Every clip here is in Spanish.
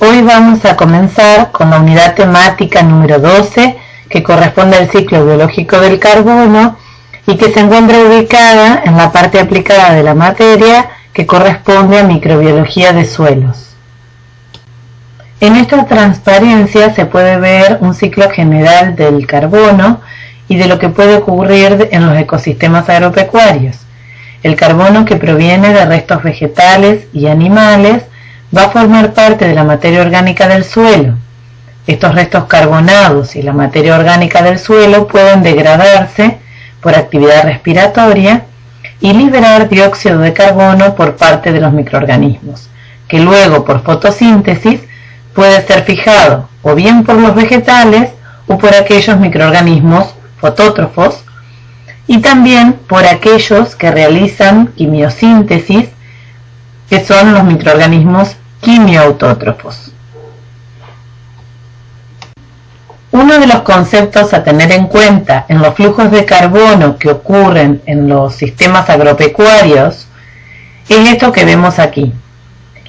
Hoy vamos a comenzar con la unidad temática número 12 que corresponde al ciclo biológico del carbono y que se encuentra ubicada en la parte aplicada de la materia que corresponde a microbiología de suelos. En esta transparencia se puede ver un ciclo general del carbono y de lo que puede ocurrir en los ecosistemas agropecuarios. El carbono que proviene de restos vegetales y animales va a formar parte de la materia orgánica del suelo. Estos restos carbonados y la materia orgánica del suelo pueden degradarse por actividad respiratoria y liberar dióxido de carbono por parte de los microorganismos, que luego por fotosíntesis puede ser fijado o bien por los vegetales o por aquellos microorganismos fotótrofos y también por aquellos que realizan quimiosíntesis que son los microorganismos quimioautótrofos. Uno de los conceptos a tener en cuenta en los flujos de carbono que ocurren en los sistemas agropecuarios es esto que vemos aquí.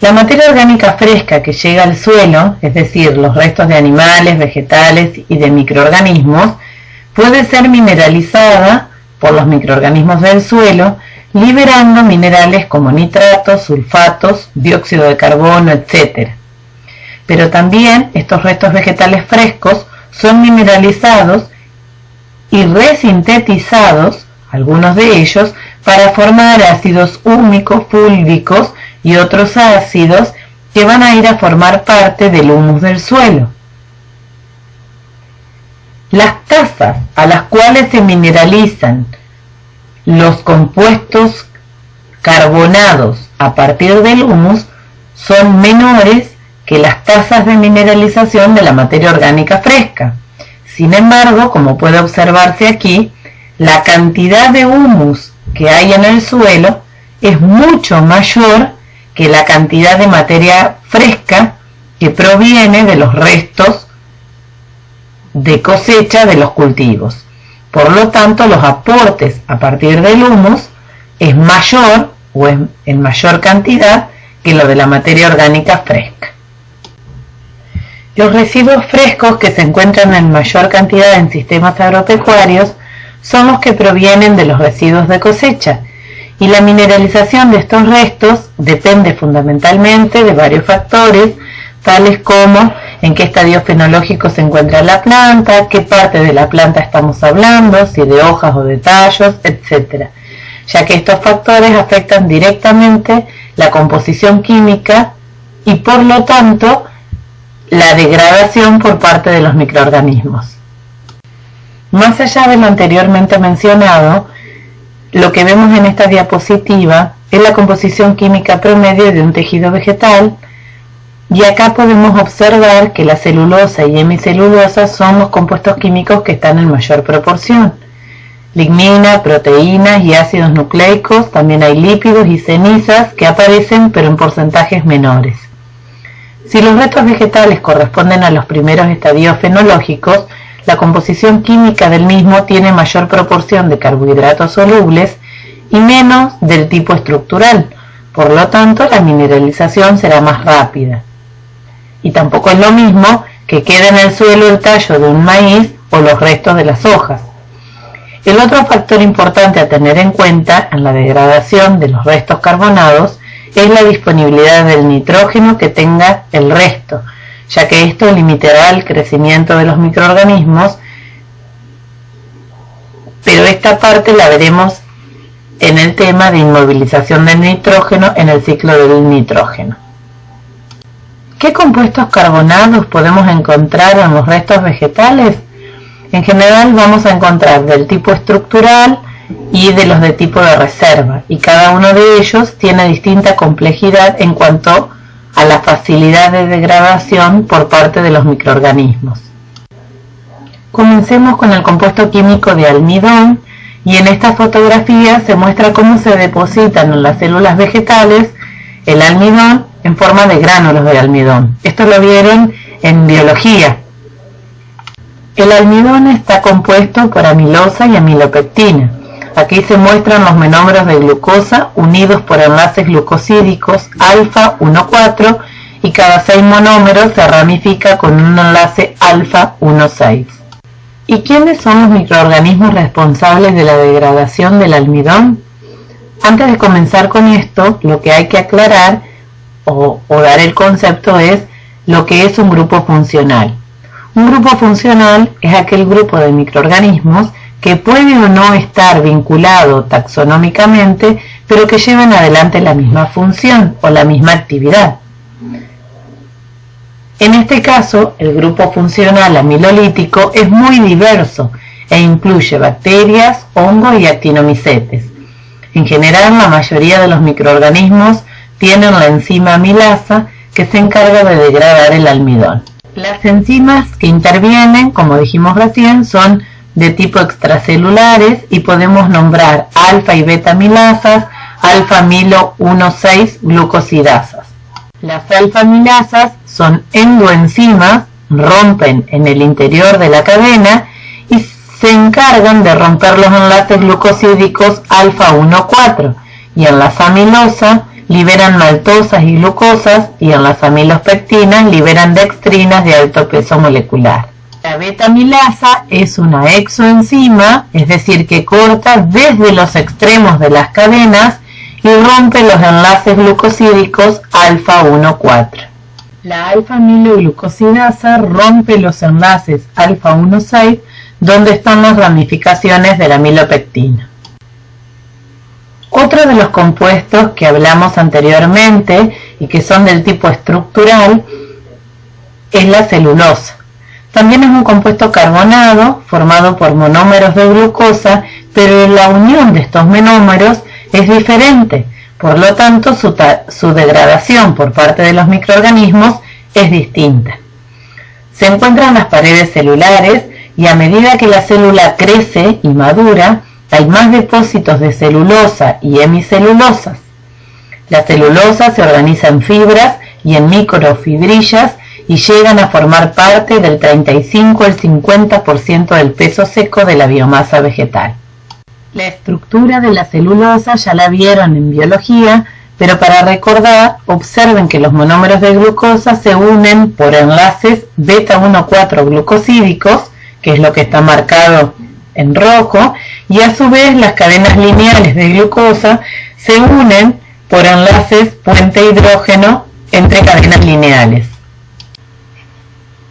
La materia orgánica fresca que llega al suelo, es decir, los restos de animales, vegetales y de microorganismos, puede ser mineralizada por los microorganismos del suelo liberando minerales como nitratos, sulfatos, dióxido de carbono, etc. Pero también estos restos vegetales frescos son mineralizados y resintetizados, algunos de ellos, para formar ácidos húmicos, fúlvicos y otros ácidos que van a ir a formar parte del humus del suelo. Las tasas a las cuales se mineralizan los compuestos carbonados a partir del humus son menores que las tasas de mineralización de la materia orgánica fresca. Sin embargo, como puede observarse aquí, la cantidad de humus que hay en el suelo es mucho mayor que la cantidad de materia fresca que proviene de los restos de cosecha de los cultivos. Por lo tanto, los aportes a partir del humus es mayor o es en mayor cantidad que lo de la materia orgánica fresca. Los residuos frescos que se encuentran en mayor cantidad en sistemas agropecuarios son los que provienen de los residuos de cosecha y la mineralización de estos restos depende fundamentalmente de varios factores tales como en qué estadio fenológico se encuentra la planta, qué parte de la planta estamos hablando, si de hojas o de tallos, etc. Ya que estos factores afectan directamente la composición química y por lo tanto la degradación por parte de los microorganismos. Más allá de lo anteriormente mencionado, lo que vemos en esta diapositiva es la composición química promedio de un tejido vegetal, y acá podemos observar que la celulosa y hemicelulosa son los compuestos químicos que están en mayor proporción. Lignina, proteínas y ácidos nucleicos, también hay lípidos y cenizas que aparecen pero en porcentajes menores. Si los restos vegetales corresponden a los primeros estadios fenológicos, la composición química del mismo tiene mayor proporción de carbohidratos solubles y menos del tipo estructural, por lo tanto la mineralización será más rápida y tampoco es lo mismo que quede en el suelo el tallo de un maíz o los restos de las hojas. El otro factor importante a tener en cuenta en la degradación de los restos carbonados es la disponibilidad del nitrógeno que tenga el resto, ya que esto limitará el crecimiento de los microorganismos, pero esta parte la veremos en el tema de inmovilización del nitrógeno en el ciclo del nitrógeno. ¿Qué compuestos carbonados podemos encontrar en los restos vegetales? En general vamos a encontrar del tipo estructural y de los de tipo de reserva y cada uno de ellos tiene distinta complejidad en cuanto a la facilidad de degradación por parte de los microorganismos. Comencemos con el compuesto químico de almidón y en esta fotografía se muestra cómo se depositan en las células vegetales el almidón en forma de gránulos de almidón. Esto lo vieron en biología. El almidón está compuesto por amilosa y amilopectina. Aquí se muestran los menómeros de glucosa unidos por enlaces glucosídicos alfa 1,4 y cada 6 monómeros se ramifica con un enlace alfa 1,6. ¿Y quiénes son los microorganismos responsables de la degradación del almidón? Antes de comenzar con esto, lo que hay que aclarar o, dar el concepto es lo que es un grupo funcional. Un grupo funcional es aquel grupo de microorganismos que puede o no estar vinculado taxonómicamente, pero que llevan adelante la misma función o la misma actividad. En este caso, el grupo funcional amilolítico es muy diverso e incluye bacterias, hongos y actinomicetes. En general, la mayoría de los microorganismos tienen la enzima amilasa que se encarga de degradar el almidón. Las enzimas que intervienen, como dijimos recién, son de tipo extracelulares y podemos nombrar alfa y beta amilasas, alfa amilo 1,6 glucosidasas. Las alfa amilasas son endoenzimas, rompen en el interior de la cadena y se encargan de romper los enlaces glucosídicos alfa 1,4 y en la amilosa liberan maltosas y glucosas y en las amilospectinas liberan dextrinas de alto peso molecular. La beta-amilasa es una exoenzima, es decir, que corta desde los extremos de las cadenas y rompe los enlaces glucosídicos alfa 1,4. La alfa-amiloglucosidasa rompe los enlaces alfa 1,6 donde están las ramificaciones de la amilopectina. Otro de los compuestos que hablamos anteriormente y que son del tipo estructural es la celulosa. También es un compuesto carbonado formado por monómeros de glucosa, pero la unión de estos monómeros es diferente, por lo tanto su, degradación por parte de los microorganismos es distinta. Se encuentra en las paredes celulares y a medida que la célula crece y madura, hay más depósitos de celulosa y hemicelulosas. La celulosa se organiza en fibras y en microfibrillas y llegan a formar parte del 35 al 50% del peso seco de la biomasa vegetal. La estructura de la celulosa ya la vieron en biología, pero para recordar, observen que los monómeros de glucosa se unen por enlaces beta 1,4 glucosídicos, que es lo que está marcado en rojo, y a su vez las cadenas lineales de glucosa se unen por enlaces puente hidrógeno entre cadenas lineales.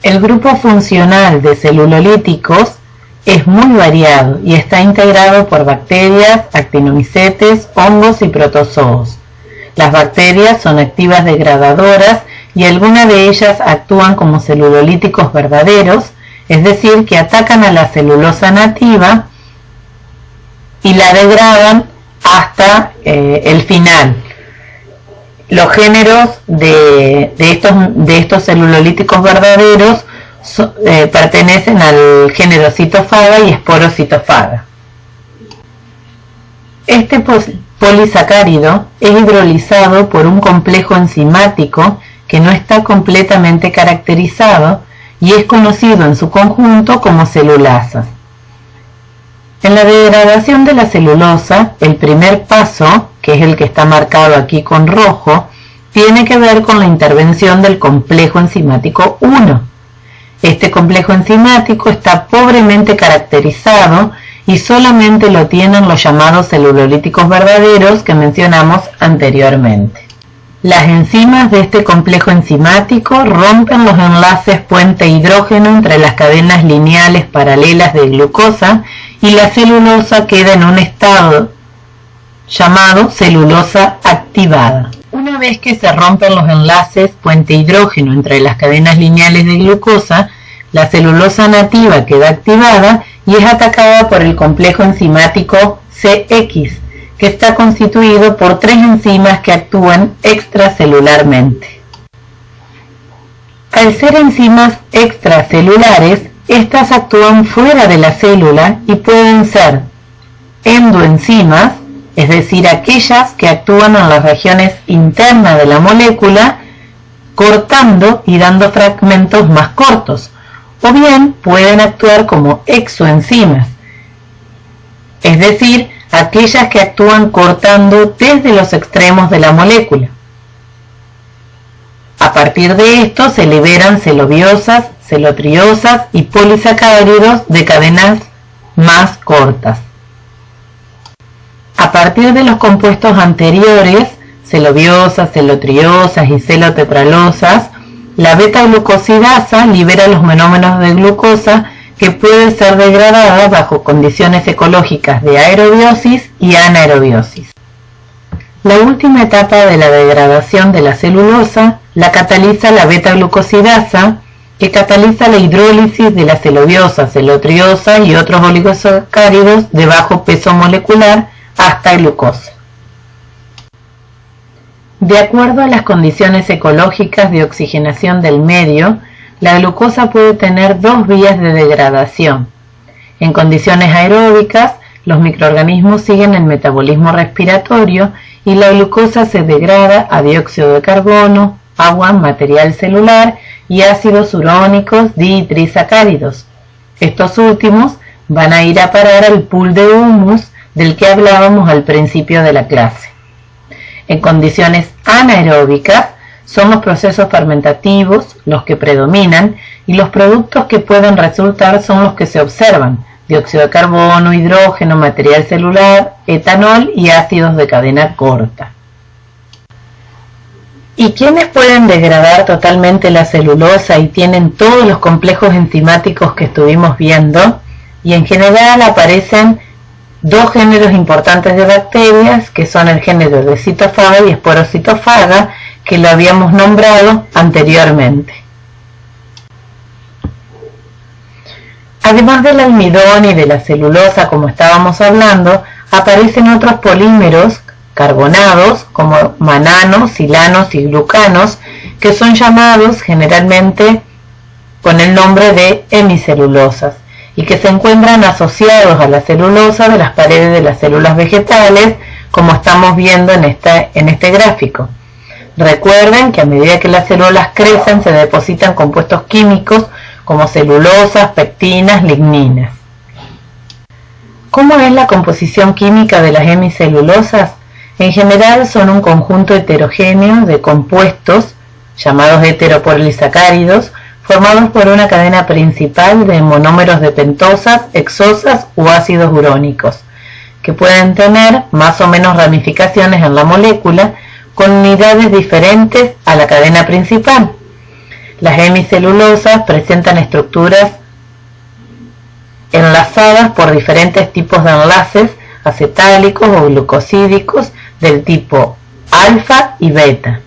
El grupo funcional de celulolíticos es muy variado y está integrado por bacterias, actinomicetes, hongos y protozoos. Las bacterias son activas degradadoras y algunas de ellas actúan como celulolíticos verdaderos, es decir, que atacan a la celulosa nativa y la degradan hasta eh, el final, los géneros de, estos, de estos celulolíticos verdaderos eh, pertenecen al género citofaga y esporocitofaga. Este polisacárido es hidrolizado por un complejo enzimático que no está completamente caracterizado y es conocido en su conjunto como celulasa. En la degradación de la celulosa, el primer paso que es el que está marcado aquí con rojo, tiene que ver con la intervención del complejo enzimático 1. Este complejo enzimático está pobremente caracterizado y solamente lo tienen los llamados celulolíticos verdaderos que mencionamos anteriormente. Las enzimas de este complejo enzimático rompen los enlaces puente hidrógeno entre las cadenas lineales paralelas de glucosa y la celulosa queda en un estado llamado celulosa activada. Una vez que se rompen los enlaces puente hidrógeno entre las cadenas lineales de glucosa, la celulosa nativa queda activada y es atacada por el complejo enzimático CX, que está constituido por tres enzimas que actúan extracelularmente. Al ser enzimas extracelulares, estas actúan fuera de la célula y pueden ser endoenzimas, es decir, aquellas que actúan en las regiones internas de la molécula, cortando y dando fragmentos más cortos, o bien pueden actuar como exoenzimas, es decir, aquellas que actúan cortando desde los extremos de la molécula. A partir de esto se liberan celobiosas, celotriosas y polisacáridos de cadenas más cortas. A partir de los compuestos anteriores, celobiosas, celotriosas y celotetralosas, la beta-glucosidasa libera los monómeros de glucosa que pueden ser degradadas bajo condiciones ecológicas de aerobiosis y anaerobiosis. La última etapa de la degradación de la celulosa la cataliza la beta-glucosidasa, que cataliza la hidrólisis de la celobiosa, celotriosa y otros oligosacáridos de bajo peso molecular hasta glucosa. De acuerdo a las condiciones ecológicas de oxigenación del medio, la glucosa puede tener dos vías de degradación. En condiciones aeróbicas, los microorganismos siguen el metabolismo respiratorio y la glucosa se degrada a dióxido de carbono, agua, material celular y ácidos urónicos ditrisacáridos. Estos últimos van a ir a parar al pool de humus del que hablábamos al principio de la clase. En condiciones anaeróbicas son los procesos fermentativos los que predominan y los productos que pueden resultar son los que se observan, dióxido de carbono, hidrógeno, material celular, etanol y ácidos de cadena corta. ¿Y quiénes pueden degradar totalmente la celulosa y tienen todos los complejos enzimáticos que estuvimos viendo? Y en general aparecen dos géneros importantes de bacterias, que son el género de citofaga y esporocitofaga, que lo habíamos nombrado anteriormente. Además del almidón y de la celulosa, como estábamos hablando, aparecen otros polímeros carbonados como mananos, silanos y glucanos, que son llamados generalmente con el nombre de hemicelulosas y que se encuentran asociados a la celulosa de las paredes de las células vegetales, como estamos viendo en, en este gráfico. Recuerden que a medida que las células crecen se depositan compuestos químicos como celulosas, pectinas, ligninas. ¿Cómo es la composición química de las hemicelulosas? En general son un conjunto heterogéneo de compuestos llamados heteropolisacáridos formados por una cadena principal de monómeros de pentosas, exosas u ácidos urónicos, que pueden tener más o menos ramificaciones en la molécula con unidades diferentes a la cadena principal. Las hemicelulosas presentan estructuras enlazadas por diferentes tipos de enlaces acetálicos o glucosídicos del tipo alfa y beta.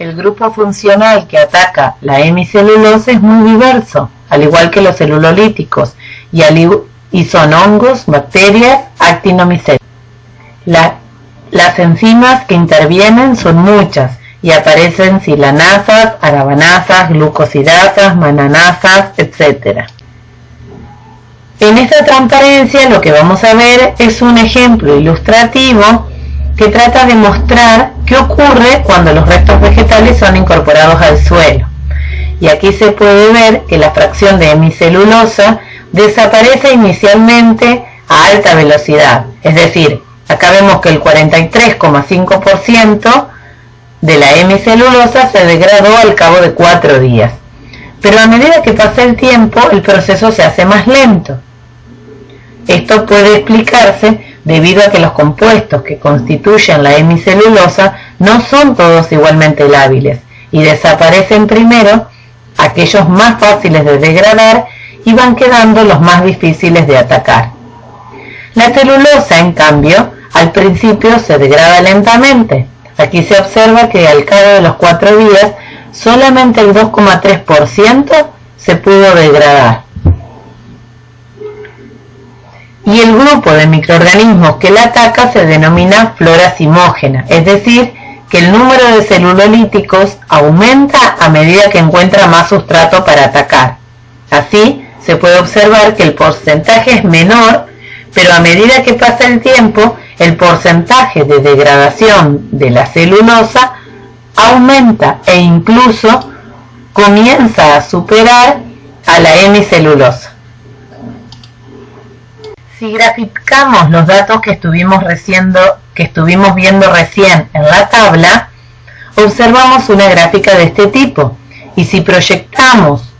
El grupo funcional que ataca la hemicelulosa es muy diverso, al igual que los celulolíticos, y, son hongos, bacterias, actinomycetes. las enzimas que intervienen son muchas y aparecen silanasas, arabanasas, glucosidasas, mananasas, etc. En esta transparencia lo que vamos a ver es un ejemplo ilustrativo que trata de mostrar qué ocurre cuando los restos vegetales son incorporados al suelo. Y aquí se puede ver que la fracción de hemicelulosa desaparece inicialmente a alta velocidad. Es decir, acá vemos que el 43,5% de la hemicelulosa se degradó al cabo de cuatro días. Pero a medida que pasa el tiempo, el proceso se hace más lento. Esto puede explicarse debido a que los compuestos que constituyen la hemicelulosa no son todos igualmente lábiles y desaparecen primero aquellos más fáciles de degradar y van quedando los más difíciles de atacar. La celulosa, en cambio, al principio se degrada lentamente. Aquí se observa que al cabo de los cuatro días solamente el 2,3% se pudo degradar y el grupo de microorganismos que la ataca se denomina flora simógena, es decir, que el número de celulolíticos aumenta a medida que encuentra más sustrato para atacar. Así, se puede observar que el porcentaje es menor, pero a medida que pasa el tiempo, el porcentaje de degradación de la celulosa aumenta e incluso comienza a superar a la hemicelulosa. Si graficamos los datos que estuvimos, que estuvimos viendo recién en la tabla, observamos una gráfica de este tipo y si proyectamos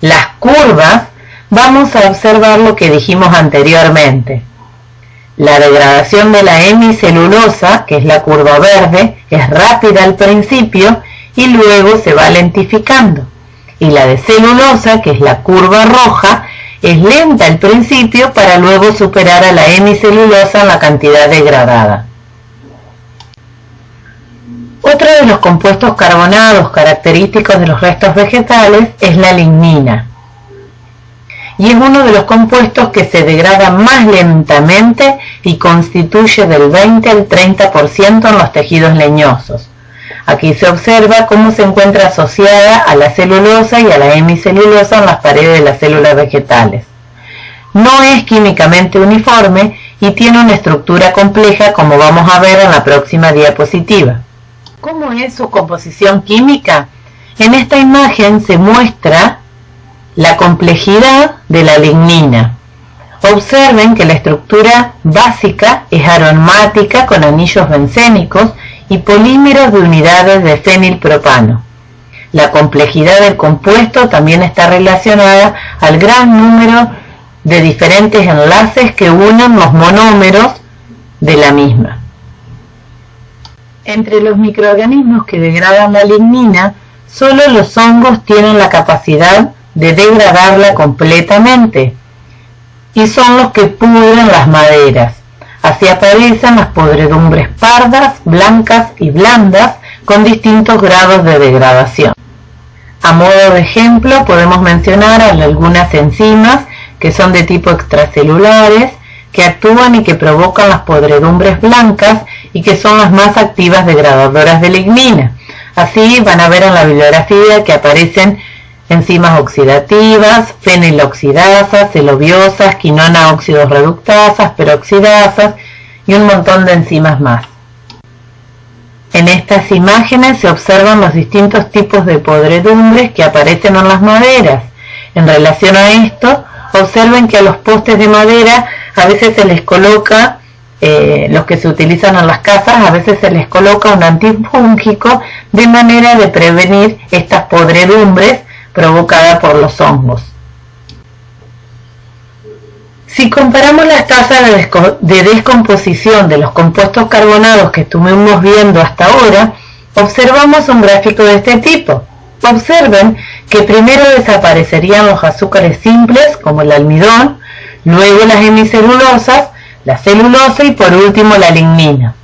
las curvas vamos a observar lo que dijimos anteriormente. La degradación de la hemicelulosa, que es la curva verde, es rápida al principio y luego se va lentificando. Y la de celulosa, que es la curva roja, es lenta al principio para luego superar a la hemicelulosa en la cantidad degradada. Otro de los compuestos carbonados característicos de los restos vegetales es la lignina. Y es uno de los compuestos que se degrada más lentamente y constituye del 20 al 30% en los tejidos leñosos. Aquí se observa cómo se encuentra asociada a la celulosa y a la hemicelulosa en las paredes de las células vegetales. No es químicamente uniforme y tiene una estructura compleja como vamos a ver en la próxima diapositiva. ¿Cómo es su composición química? En esta imagen se muestra la complejidad de la lignina. Observen que la estructura básica es aromática con anillos bencénicos y polímeros de unidades de fenilpropano. La complejidad del compuesto también está relacionada al gran número de diferentes enlaces que unen los monómeros de la misma. Entre los microorganismos que degradan la lignina, solo los hongos tienen la capacidad de degradarla completamente y son los que pudren las maderas. Así aparecen las podredumbres pardas, blancas y blandas con distintos grados de degradación. A modo de ejemplo podemos mencionar algunas enzimas que son de tipo extracelulares, que actúan y que provocan las podredumbres blancas y que son las más activas degradadoras de lignina. Así van a ver en la bibliografía que aparecen enzimas oxidativas, feniloxidasas, celobiosas, quinona óxidos reductasas, peroxidasas y un montón de enzimas más. En estas imágenes se observan los distintos tipos de podredumbres que aparecen en las maderas. En relación a esto, observen que a los postes de madera a veces se les coloca eh, los que se utilizan en las casas, a veces se les coloca un antifúngico de manera de prevenir estas podredumbres provocadas por los hongos. Si comparamos las tasas de descomposición de los compuestos carbonados que estuvimos viendo hasta ahora, observamos un gráfico de este tipo. Observen que primero desaparecerían los azúcares simples como el almidón, luego las hemicelulosas, la celulosa y por último la lignina.